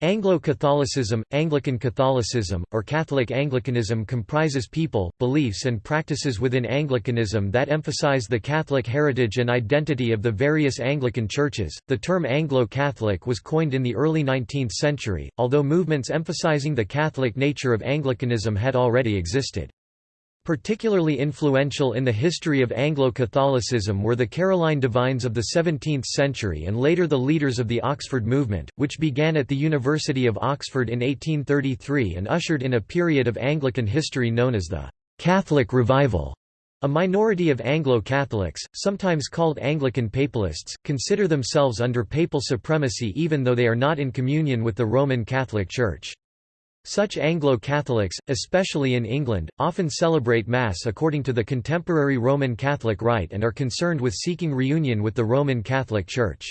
Anglo-Catholicism, Anglican Catholicism, or Catholic Anglicanism comprises people, beliefs and practices within Anglicanism that emphasize the Catholic heritage and identity of the various Anglican churches. The term Anglo-Catholic was coined in the early 19th century, although movements emphasizing the Catholic nature of Anglicanism had already existed. Particularly influential in the history of Anglo-Catholicism were the Caroline divines of the 17th century and later the leaders of the Oxford movement, which began at the University of Oxford in 1833 and ushered in a period of Anglican history known as the «Catholic Revival». A minority of Anglo-Catholics, sometimes called Anglican Papalists, consider themselves under papal supremacy even though they are not in communion with the Roman Catholic Church. Such Anglo-Catholics, especially in England, often celebrate Mass according to the contemporary Roman Catholic rite and are concerned with seeking reunion with the Roman Catholic Church.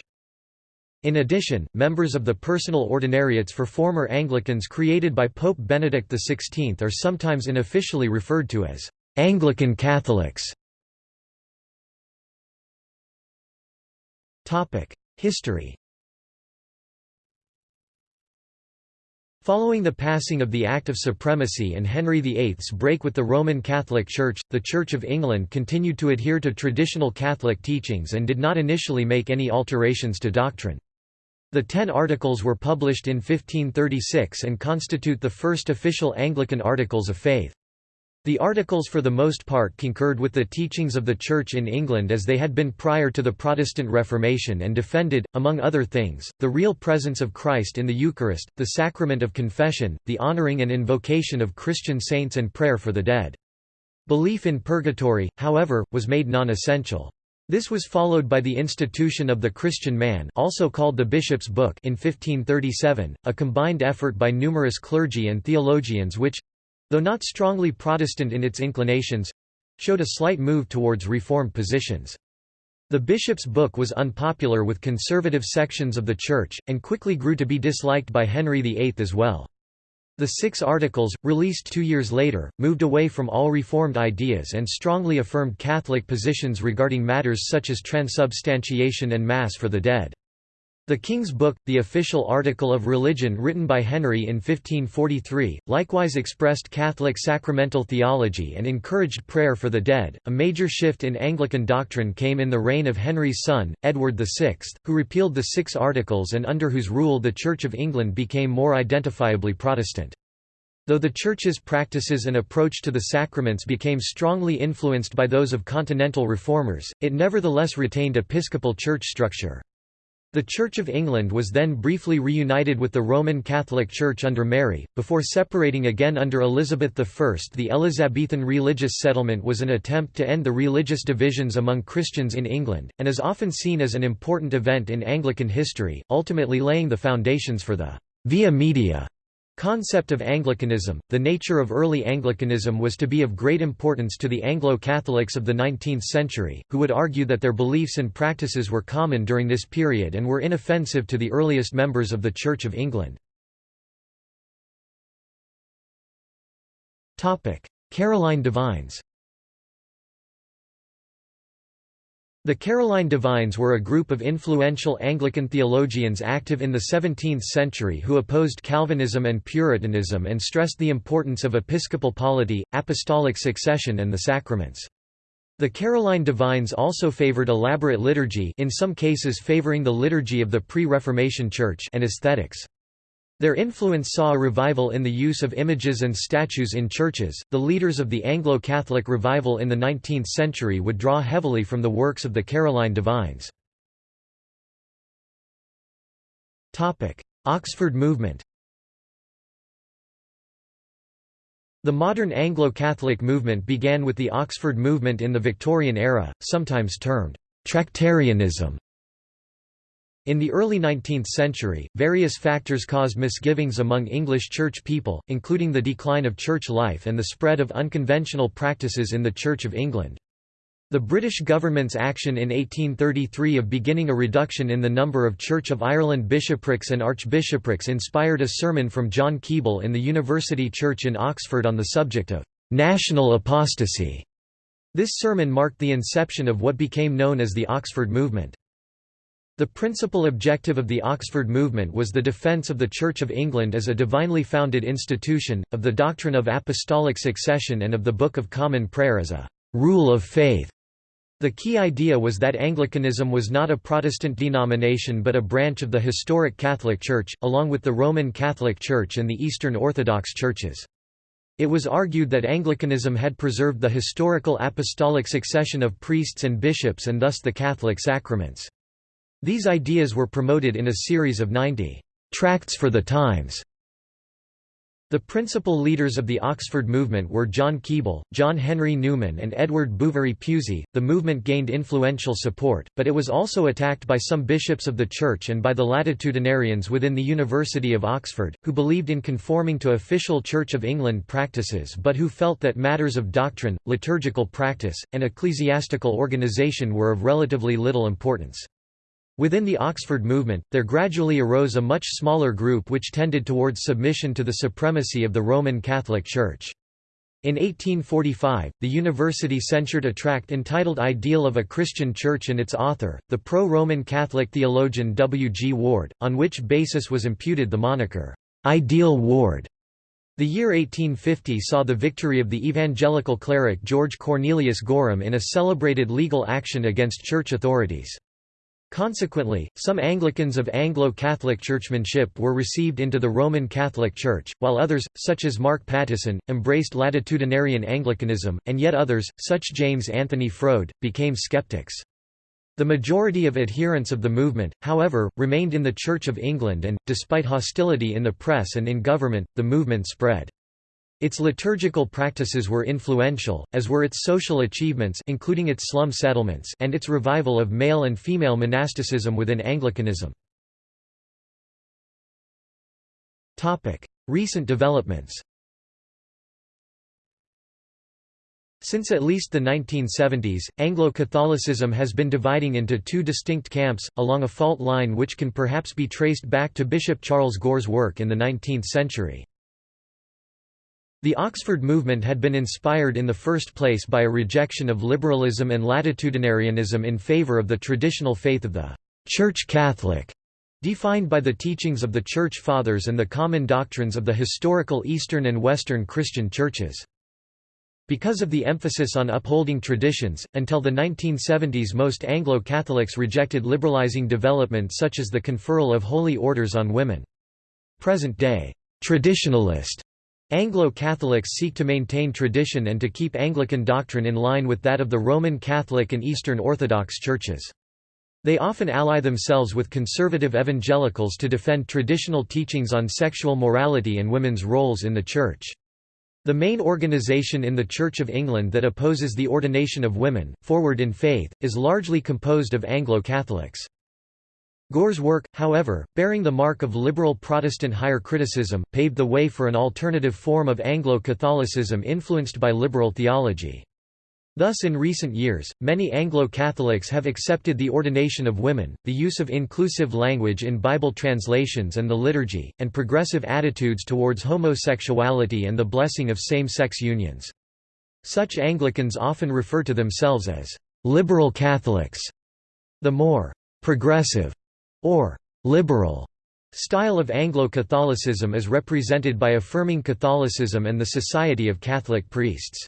In addition, members of the personal ordinariates for former Anglicans created by Pope Benedict XVI are sometimes unofficially referred to as Anglican Catholics. History Following the passing of the Act of Supremacy and Henry VIII's break with the Roman Catholic Church, the Church of England continued to adhere to traditional Catholic teachings and did not initially make any alterations to doctrine. The Ten Articles were published in 1536 and constitute the first official Anglican Articles of Faith. The articles for the most part concurred with the teachings of the Church in England as they had been prior to the Protestant Reformation and defended, among other things, the real presence of Christ in the Eucharist, the sacrament of confession, the honouring and invocation of Christian saints and prayer for the dead. Belief in purgatory, however, was made non-essential. This was followed by the institution of the Christian Man also called the Bishop's Book in 1537, a combined effort by numerous clergy and theologians which, though not strongly Protestant in its inclinations—showed a slight move towards reformed positions. The bishop's book was unpopular with conservative sections of the Church, and quickly grew to be disliked by Henry VIII as well. The Six Articles, released two years later, moved away from all Reformed ideas and strongly affirmed Catholic positions regarding matters such as transubstantiation and Mass for the dead. The King's Book, the official article of religion written by Henry in 1543, likewise expressed Catholic sacramental theology and encouraged prayer for the dead. A major shift in Anglican doctrine came in the reign of Henry's son, Edward VI, who repealed the Six Articles and under whose rule the Church of England became more identifiably Protestant. Though the Church's practices and approach to the sacraments became strongly influenced by those of continental reformers, it nevertheless retained episcopal church structure. The Church of England was then briefly reunited with the Roman Catholic Church under Mary, before separating again under Elizabeth I. The Elizabethan religious settlement was an attempt to end the religious divisions among Christians in England, and is often seen as an important event in Anglican history, ultimately laying the foundations for the via media Concept of Anglicanism The nature of early Anglicanism was to be of great importance to the Anglo-Catholics of the 19th century, who would argue that their beliefs and practices were common during this period and were inoffensive to the earliest members of the Church of England. Caroline Divines The Caroline Divines were a group of influential Anglican theologians active in the 17th century who opposed Calvinism and Puritanism and stressed the importance of episcopal polity, apostolic succession and the sacraments. The Caroline Divines also favored elaborate liturgy in some cases favoring the liturgy of the pre-Reformation Church and aesthetics. Their influence saw a revival in the use of images and statues in churches. The leaders of the Anglo Catholic revival in the 19th century would draw heavily from the works of the Caroline Divines. Oxford movement The modern Anglo-Catholic movement began with the Oxford movement in the Victorian era, sometimes termed Tractarianism. In the early 19th century, various factors caused misgivings among English church people, including the decline of church life and the spread of unconventional practices in the Church of England. The British government's action in 1833 of beginning a reduction in the number of Church of Ireland bishoprics and archbishoprics inspired a sermon from John Keble in the University Church in Oxford on the subject of «national apostasy». This sermon marked the inception of what became known as the Oxford Movement. The principal objective of the Oxford movement was the defence of the Church of England as a divinely founded institution, of the doctrine of apostolic succession and of the Book of Common Prayer as a «rule of faith». The key idea was that Anglicanism was not a Protestant denomination but a branch of the historic Catholic Church, along with the Roman Catholic Church and the Eastern Orthodox churches. It was argued that Anglicanism had preserved the historical apostolic succession of priests and bishops and thus the Catholic sacraments. These ideas were promoted in a series of 90 tracts for the times. The principal leaders of the Oxford movement were John Keble, John Henry Newman, and Edward Bouverie Pusey. The movement gained influential support, but it was also attacked by some bishops of the Church and by the latitudinarians within the University of Oxford, who believed in conforming to official Church of England practices but who felt that matters of doctrine, liturgical practice, and ecclesiastical organisation were of relatively little importance. Within the Oxford movement, there gradually arose a much smaller group which tended towards submission to the supremacy of the Roman Catholic Church. In 1845, the university censured a tract entitled Ideal of a Christian Church and its author, the pro-Roman Catholic theologian W. G. Ward, on which basis was imputed the moniker, "'Ideal Ward'". The year 1850 saw the victory of the evangelical cleric George Cornelius Gorham in a celebrated legal action against church authorities. Consequently, some Anglicans of Anglo-Catholic churchmanship were received into the Roman Catholic Church, while others, such as Mark Pattison, embraced latitudinarian Anglicanism, and yet others, such James Anthony Froude, became skeptics. The majority of adherents of the movement, however, remained in the Church of England and, despite hostility in the press and in government, the movement spread. Its liturgical practices were influential, as were its social achievements including its slum settlements and its revival of male and female monasticism within Anglicanism. Recent developments Since at least the 1970s, Anglo-Catholicism has been dividing into two distinct camps, along a fault line which can perhaps be traced back to Bishop Charles Gore's work in the 19th century. The Oxford movement had been inspired in the first place by a rejection of liberalism and latitudinarianism in favour of the traditional faith of the Church Catholic, defined by the teachings of the Church Fathers and the common doctrines of the historical Eastern and Western Christian churches. Because of the emphasis on upholding traditions, until the 1970s most Anglo-Catholics rejected liberalizing development such as the conferral of holy orders on women. Present-day traditionalist Anglo-Catholics seek to maintain tradition and to keep Anglican doctrine in line with that of the Roman Catholic and Eastern Orthodox churches. They often ally themselves with conservative evangelicals to defend traditional teachings on sexual morality and women's roles in the Church. The main organization in the Church of England that opposes the ordination of women, Forward in Faith, is largely composed of Anglo-Catholics. Gore's work, however, bearing the mark of liberal Protestant higher criticism, paved the way for an alternative form of Anglo-Catholicism influenced by liberal theology. Thus in recent years, many Anglo-Catholics have accepted the ordination of women, the use of inclusive language in Bible translations and the liturgy, and progressive attitudes towards homosexuality and the blessing of same-sex unions. Such Anglicans often refer to themselves as «liberal Catholics». The more «progressive» or liberal style of Anglo-Catholicism is represented by affirming Catholicism and the Society of Catholic Priests.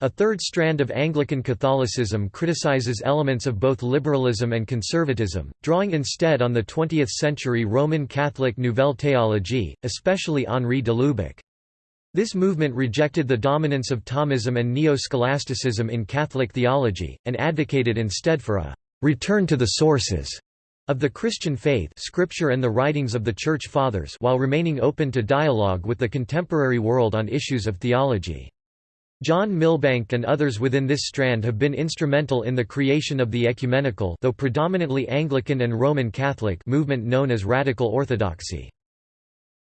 A third strand of Anglican Catholicism criticizes elements of both liberalism and conservatism, drawing instead on the 20th-century Roman Catholic Nouvelle Théologie, especially Henri de Lubac. This movement rejected the dominance of Thomism and Neo-Scholasticism in Catholic theology, and advocated instead for a «return to the sources» of the Christian faith scripture and the writings of the Church Fathers while remaining open to dialogue with the contemporary world on issues of theology. John Milbank and others within this strand have been instrumental in the creation of the ecumenical though predominantly Anglican and Roman Catholic movement known as Radical Orthodoxy.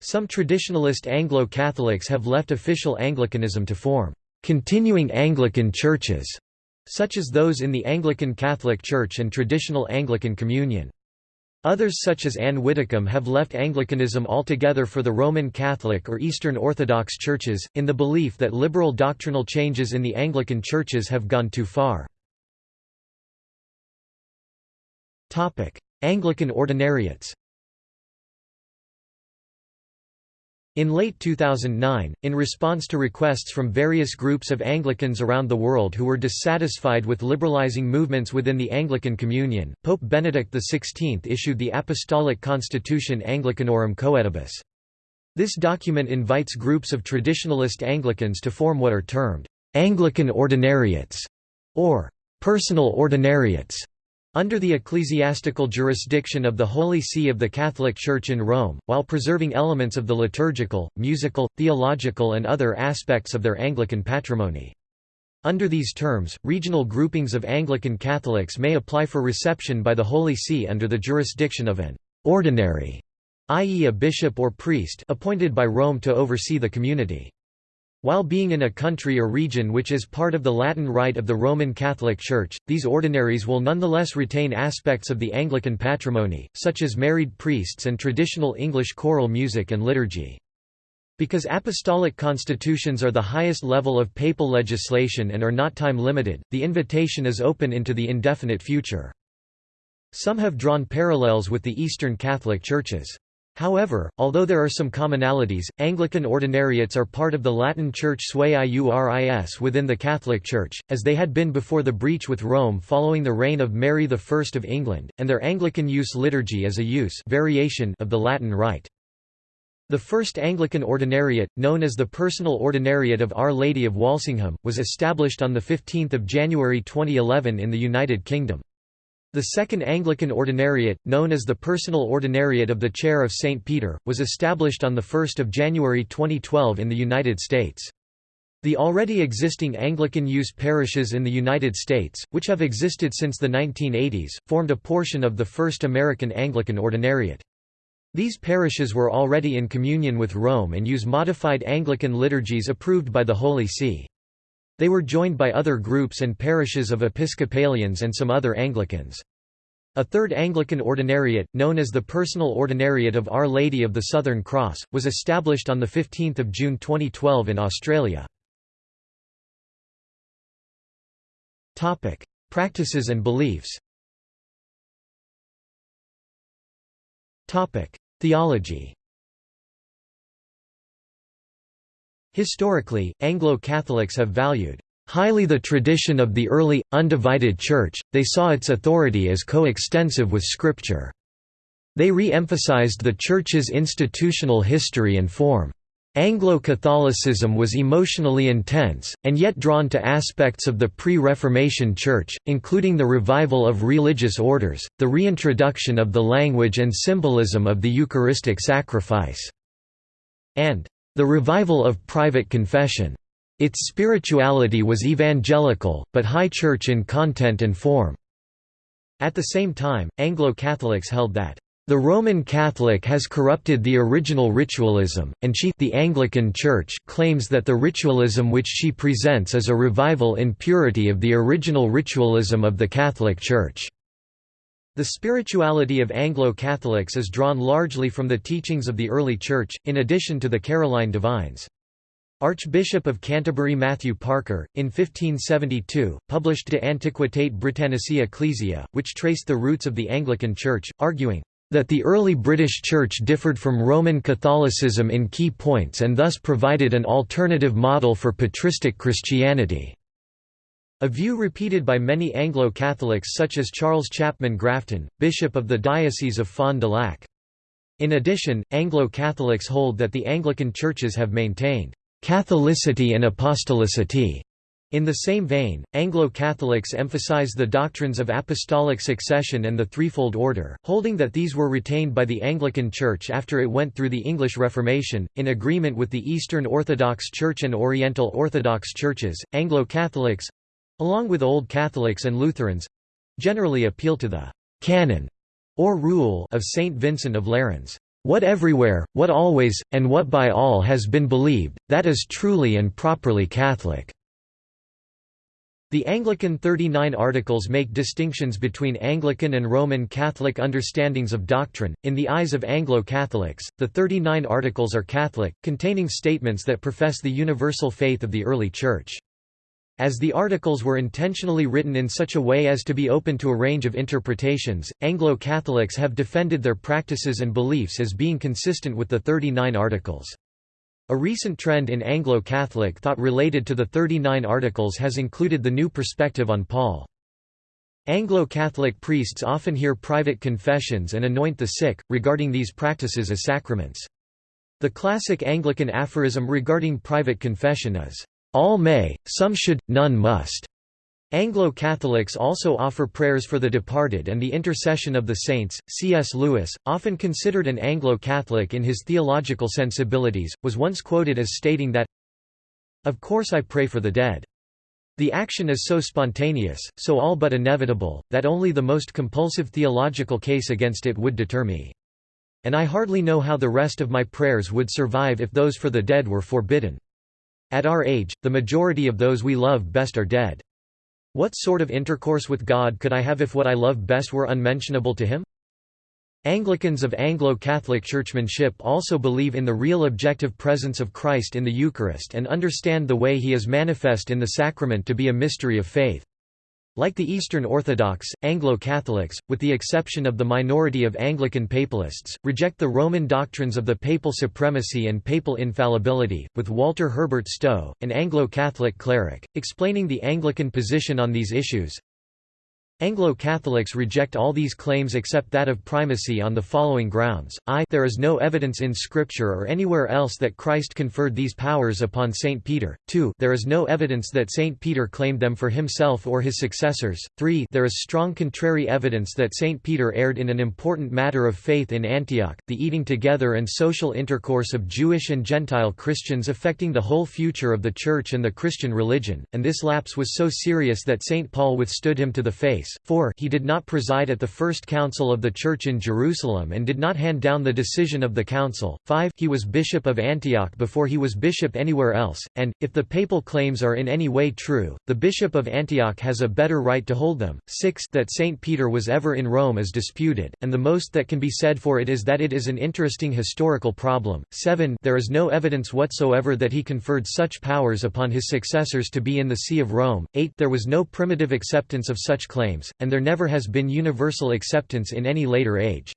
Some traditionalist Anglo-Catholics have left official Anglicanism to form continuing Anglican churches, such as those in the Anglican Catholic Church and traditional Anglican Communion. Others such as Ann Widdecombe have left Anglicanism altogether for the Roman Catholic or Eastern Orthodox churches, in the belief that liberal doctrinal changes in the Anglican churches have gone too far. Anglican ordinariates In late 2009, in response to requests from various groups of Anglicans around the world who were dissatisfied with liberalizing movements within the Anglican Communion, Pope Benedict XVI issued the Apostolic Constitution Anglicanorum Coetibus. This document invites groups of traditionalist Anglicans to form what are termed Anglican ordinariates or personal ordinariates under the ecclesiastical jurisdiction of the Holy See of the Catholic Church in Rome, while preserving elements of the liturgical, musical, theological and other aspects of their Anglican patrimony. Under these terms, regional groupings of Anglican Catholics may apply for reception by the Holy See under the jurisdiction of an «ordinary», i.e. a bishop or priest appointed by Rome to oversee the community. While being in a country or region which is part of the Latin Rite of the Roman Catholic Church, these ordinaries will nonetheless retain aspects of the Anglican patrimony, such as married priests and traditional English choral music and liturgy. Because apostolic constitutions are the highest level of papal legislation and are not time-limited, the invitation is open into the indefinite future. Some have drawn parallels with the Eastern Catholic Churches. However, although there are some commonalities, Anglican ordinariates are part of the Latin Church sui iuris within the Catholic Church, as they had been before the breach with Rome following the reign of Mary I of England, and their Anglican use liturgy is a use variation of the Latin Rite. The first Anglican ordinariate, known as the Personal Ordinariate of Our Lady of Walsingham, was established on 15 January 2011 in the United Kingdom. The Second Anglican Ordinariate, known as the Personal Ordinariate of the Chair of St. Peter, was established on 1 January 2012 in the United States. The already existing Anglican use parishes in the United States, which have existed since the 1980s, formed a portion of the First American Anglican Ordinariate. These parishes were already in communion with Rome and use modified Anglican liturgies approved by the Holy See. They were joined by other groups and parishes of Episcopalians and some other Anglicans. A third Anglican ordinariate, known as the Personal Ordinariate of Our Lady of the Southern Cross, was established on 15 June 2012 in Australia. Practices and beliefs Theology Historically, Anglo-Catholics have valued highly the tradition of the early, undivided Church, they saw its authority as co-extensive with Scripture. They re-emphasized the Church's institutional history and form. Anglo-Catholicism was emotionally intense, and yet drawn to aspects of the pre-Reformation Church, including the revival of religious orders, the reintroduction of the language and symbolism of the Eucharistic sacrifice, and the revival of private confession. Its spirituality was evangelical, but high church in content and form. At the same time, Anglo-Catholics held that the Roman Catholic has corrupted the original ritualism, and she the Anglican Church claims that the ritualism which she presents is a revival in purity of the original ritualism of the Catholic Church. The spirituality of Anglo-Catholics is drawn largely from the teachings of the early Church, in addition to the Caroline divines. Archbishop of Canterbury Matthew Parker, in 1572, published De Antiquitate Britannici Ecclesia, which traced the roots of the Anglican Church, arguing, that the early British Church differed from Roman Catholicism in key points and thus provided an alternative model for patristic Christianity. A view repeated by many Anglo-Catholics such as Charles Chapman Grafton, Bishop of the Diocese of Fond du Lac. In addition, Anglo-Catholics hold that the Anglican churches have maintained «Catholicity and apostolicity». In the same vein, Anglo-Catholics emphasize the doctrines of apostolic succession and the threefold order, holding that these were retained by the Anglican Church after it went through the English Reformation. In agreement with the Eastern Orthodox Church and Oriental Orthodox Churches, Anglo-Catholics along with Old Catholics and Lutherans generally appeal to the canon or rule of Saint Vincent of Lerins. What everywhere, what always, and what by all has been believed, that is truly and properly Catholic." The Anglican 39 Articles make distinctions between Anglican and Roman Catholic understandings of doctrine. In the eyes of Anglo-Catholics, the 39 Articles are Catholic, containing statements that profess the universal faith of the early Church. As the articles were intentionally written in such a way as to be open to a range of interpretations, Anglo-Catholics have defended their practices and beliefs as being consistent with the 39 articles. A recent trend in Anglo-Catholic thought related to the 39 articles has included the new perspective on Paul. Anglo-Catholic priests often hear private confessions and anoint the sick, regarding these practices as sacraments. The classic Anglican aphorism regarding private confession is, all may, some should, none must. Anglo-Catholics also offer prayers for the departed and the intercession of the saints. C.S. Lewis, often considered an Anglo-Catholic in his theological sensibilities, was once quoted as stating that, Of course I pray for the dead. The action is so spontaneous, so all but inevitable, that only the most compulsive theological case against it would deter me. And I hardly know how the rest of my prayers would survive if those for the dead were forbidden. At our age, the majority of those we love best are dead. What sort of intercourse with God could I have if what I love best were unmentionable to him? Anglicans of Anglo-Catholic churchmanship also believe in the real objective presence of Christ in the Eucharist and understand the way he is manifest in the sacrament to be a mystery of faith. Like the Eastern Orthodox, Anglo-Catholics, with the exception of the minority of Anglican papalists, reject the Roman doctrines of the papal supremacy and papal infallibility, with Walter Herbert Stowe, an Anglo-Catholic cleric, explaining the Anglican position on these issues, Anglo-Catholics reject all these claims except that of primacy on the following grounds, I there is no evidence in Scripture or anywhere else that Christ conferred these powers upon St. Peter, 2 there is no evidence that St. Peter claimed them for himself or his successors, 3 there is strong contrary evidence that St. Peter erred in an important matter of faith in Antioch, the eating together and social intercourse of Jewish and Gentile Christians affecting the whole future of the Church and the Christian religion, and this lapse was so serious that St. Paul withstood him to the face 4 he did not preside at the First Council of the Church in Jerusalem and did not hand down the decision of the council, 5 he was bishop of Antioch before he was bishop anywhere else, and, if the papal claims are in any way true, the bishop of Antioch has a better right to hold them, 6 that St. Peter was ever in Rome is disputed, and the most that can be said for it is that it is an interesting historical problem, 7 there is no evidence whatsoever that he conferred such powers upon his successors to be in the See of Rome, 8 there was no primitive acceptance of such claims, and there never has been universal acceptance in any later age.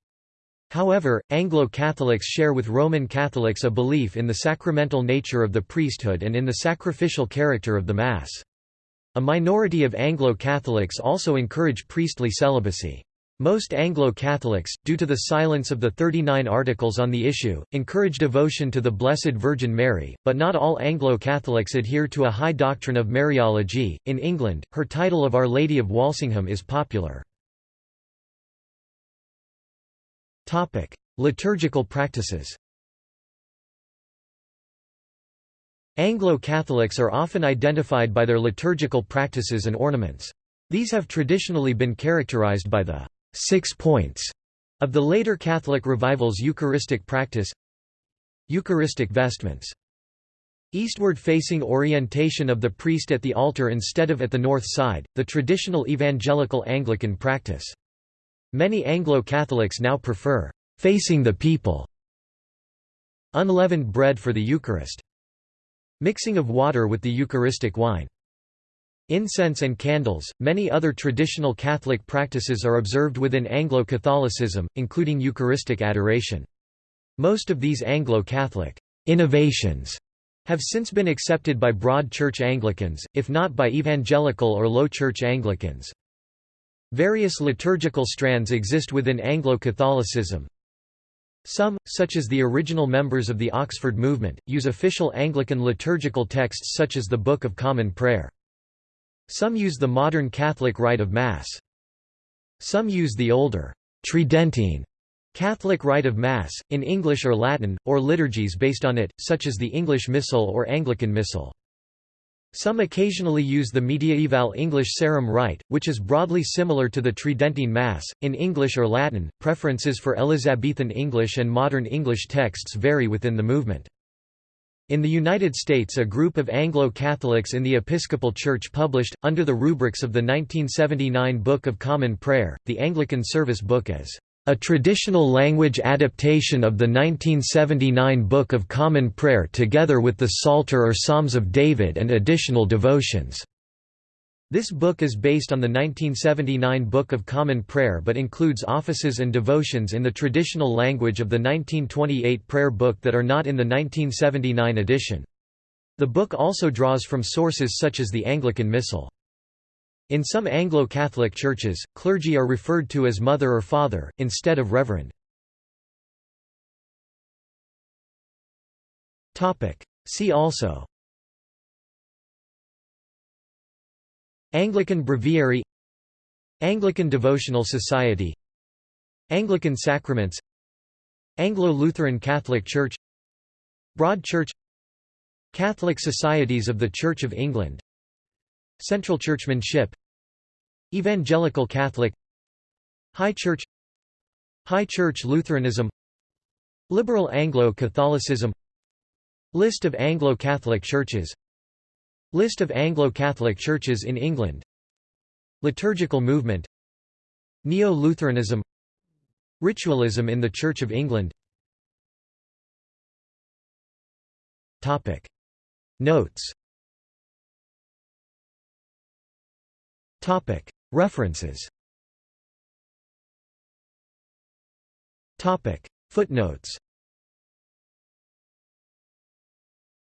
However, Anglo-Catholics share with Roman Catholics a belief in the sacramental nature of the priesthood and in the sacrificial character of the Mass. A minority of Anglo-Catholics also encourage priestly celibacy. Most Anglo-Catholics, due to the silence of the 39 articles on the issue, encourage devotion to the Blessed Virgin Mary, but not all Anglo-Catholics adhere to a high doctrine of Mariology. In England, her title of Our Lady of Walsingham is popular. Topic: Liturgical practices. Anglo-Catholics are often identified by their liturgical practices and ornaments. These have traditionally been characterized by the six points of the later Catholic revival's Eucharistic practice Eucharistic vestments Eastward-facing orientation of the priest at the altar instead of at the north side, the traditional evangelical Anglican practice. Many Anglo-Catholics now prefer «facing the people» Unleavened bread for the Eucharist. Mixing of water with the Eucharistic wine. Incense and candles. Many other traditional Catholic practices are observed within Anglo-Catholicism, including Eucharistic adoration. Most of these Anglo-Catholic innovations have since been accepted by broad church Anglicans, if not by evangelical or low church Anglicans. Various liturgical strands exist within Anglo-Catholicism. Some, such as the original members of the Oxford movement, use official Anglican liturgical texts such as the Book of Common Prayer. Some use the modern Catholic rite of Mass. Some use the older, Tridentine Catholic rite of Mass, in English or Latin, or liturgies based on it, such as the English Missal or Anglican Missal. Some occasionally use the mediaeval English Sarum rite, which is broadly similar to the Tridentine Mass, in English or Latin. Preferences for Elizabethan English and modern English texts vary within the movement. In the United States a group of Anglo-Catholics in the Episcopal Church published, under the rubrics of the 1979 Book of Common Prayer, the Anglican Service Book as a traditional language adaptation of the 1979 Book of Common Prayer together with the Psalter or Psalms of David and additional devotions. This book is based on the 1979 Book of Common Prayer but includes offices and devotions in the traditional language of the 1928 prayer book that are not in the 1979 edition. The book also draws from sources such as the Anglican Missal. In some Anglo-Catholic churches, clergy are referred to as mother or father, instead of reverend. See also Anglican Breviary Anglican Devotional Society Anglican Sacraments Anglo-Lutheran Catholic Church Broad Church Catholic Societies of the Church of England Central Churchmanship Evangelical Catholic High Church High Church Lutheranism Liberal Anglo-Catholicism List of Anglo-Catholic churches List of Anglo-Catholic churches in England Liturgical movement Neo-Lutheranism Ritualism in the Church of England Topic. Notes Topic. References Topic. Footnotes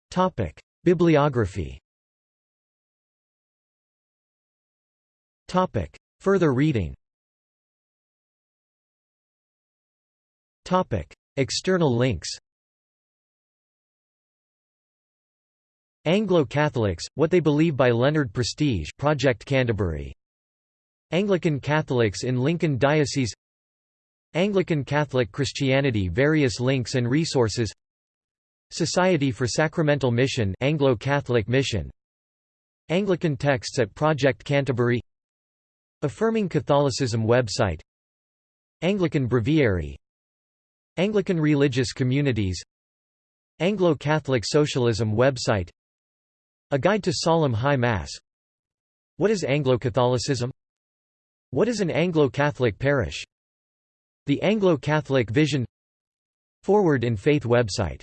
Topic. Bibliography Topic. Further reading. Topic. External links. Anglo-Catholics, What They Believe by Leonard Prestige Project Canterbury. Anglican Catholics in Lincoln Diocese. Anglican Catholic Christianity Various links and resources. Society for Sacramental Mission Anglo-Catholic Mission. Anglican texts at Project Canterbury Affirming Catholicism website. Anglican Breviary. Anglican Religious Communities. Anglo-Catholic Socialism website. A Guide to Solemn High Mass. What is Anglo-Catholicism? What is an Anglo-Catholic parish? The Anglo-Catholic Vision. Forward in Faith website